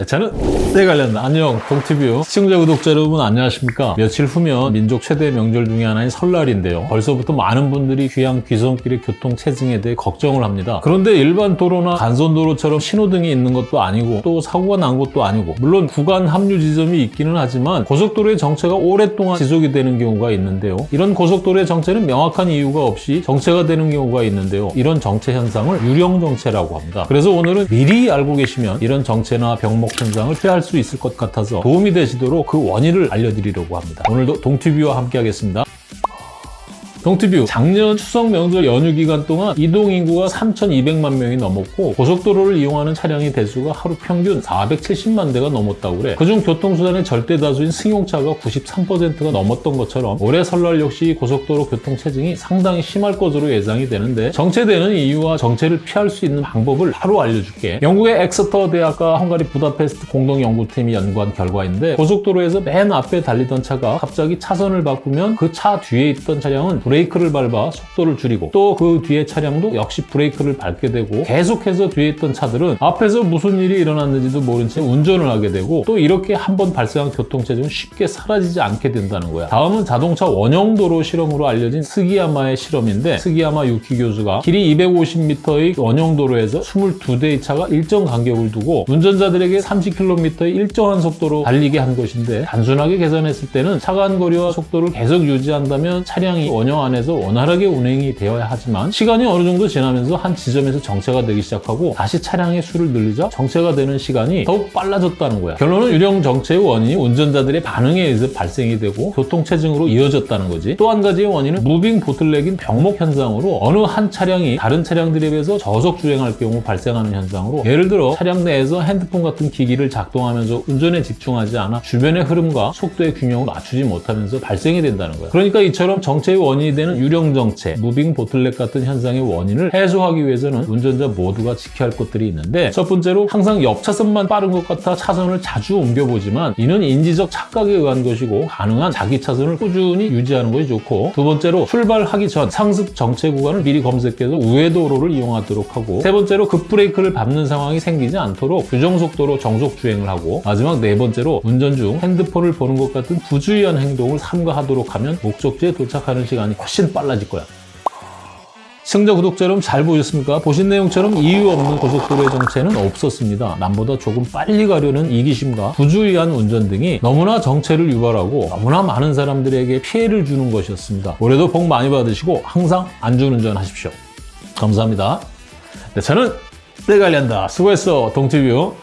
네, 저는 네 관련 안녕 동티뷰. 시청자 구독자 여러분 안녕하십니까? 며칠 후면 민족 최대 명절 중에 하나인 설날인데요. 벌써부터 많은 분들이 귀향 귀성길의 교통 체증에 대해 걱정을 합니다. 그런데 일반 도로나 간선도로처럼 신호등이 있는 것도 아니고 또 사고가 난 것도 아니고 물론 구간 합류 지점이 있기는 하지만 고속도로의 정체가 오랫동안 지속이 되는 경우가 있는데요. 이런 고속도로의 정체는 명확한 이유가 없이 정체가 되는 경우가 있는데요. 이런 정체 현상을 유령 정체라고 합니다. 그래서 오늘은 미리 알고 계시면 이런 정체나 병목 현상을 피할 수 있을 것 같아서 도움이 되시도록 그 원인을 알려드리려고 합니다. 오늘도 동티뷰와 함께 하겠습니다. 동티뷰 작년 추석 명절 연휴 기간 동안 이동 인구가 3,200만 명이 넘었고 고속도로를 이용하는 차량의 대수가 하루 평균 470만 대가 넘었다고 그래. 그중 교통수단의 절대 다수인 승용차가 93%가 넘었던 것처럼 올해 설날 역시 고속도로 교통 체증이 상당히 심할 것으로 예상이 되는데 정체되는 이유와 정체를 피할 수 있는 방법을 바로 알려줄게. 영국의 엑스터 대학과 헝가리 부다페스트 공동연구팀이 연구한 결과인데 고속도로에서 맨 앞에 달리던 차가 갑자기 차선을 바꾸면 그 차 뒤에 있던 차량은 브레이크 를 밟아 속도를 줄이고 또 그 뒤에 차량도 역시 브레이크를 밟게 되고 계속해서 뒤에 있던 차들은 앞에서 무슨 일이 일어났는지도 모른 채 운전을 하게 되고 또 이렇게 한번 발생한 교통체증은 쉽게 사라지지 않게 된다는 거야. 다음은 자동차 원형도로 실험으로 알려진 스기야마의 실험인데 스기야마 유키 교수가 길이 250m의 원형도로에서 22대의 차가 일정 간격을 두고 운전자들에게 30km의 일정한 속도로 달리게 한 것인데 단순하게 계산했을 때는 차간 거리와 속도를 계속 유지한다면 차량이 원형 안에서 원활하게 운행이 되어야 하지만 시간이 어느 정도 지나면서 한 지점에서 정체가 되기 시작하고 다시 차량의 수를 늘리자 정체가 되는 시간이 더욱 빨라졌다는 거야. 결론은 유령 정체의 원인이 운전자들의 반응에 의해서 발생이 되고 교통체증으로 이어졌다는 거지. 또 한 가지의 원인은 moving bottleneck인 병목 현상으로 어느 한 차량이 다른 차량들에 비해서 저속 주행할 경우 발생하는 현상으로 예를 들어 차량 내에서 핸드폰 같은 기기를 작동하면서 운전에 집중하지 않아 주변의 흐름과 속도의 균형을 맞추지 못하면서 발생이 된다는 거야. 그러니까 이처럼 정체의 원인이 되는 유령 정체, moving bottleneck 같은 현상의 원인을 해소하기 위해서는 운전자 모두가 지켜야 할 것들이 있는데 첫 번째로 항상 옆 차선만 빠른 것 같아 차선을 자주 옮겨보지만 이는 인지적 착각에 의한 것이고 가능한 자기 차선을 꾸준히 유지하는 것이 좋고 두 번째로 출발하기 전 상습 정체 구간을 미리 검색해서 우회 도로를 이용하도록 하고 세 번째로 급브레이크를 밟는 상황이 생기지 않도록 규정 속도로 정속 주행을 하고 마지막 네 번째로 운전 중 핸드폰을 보는 것 같은 부주의한 행동을 삼가하도록 하면 목적지에 도착하는 시간이 훨씬 빨라질 거야. 시청자 구독자 여러분 잘 보셨습니까? 보신 내용처럼 이유 없는 고속도로의 정체는 없었습니다. 남보다 조금 빨리 가려는 이기심과 부주의한 운전 등이 너무나 정체를 유발하고 너무나 많은 사람들에게 피해를 주는 것이었습니다. 올해도 복 많이 받으시고 항상 안전운전 하십시오. 감사합니다. 네, 저는 내관리한다 수고했어 동티뷰